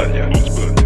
Испания. Испания.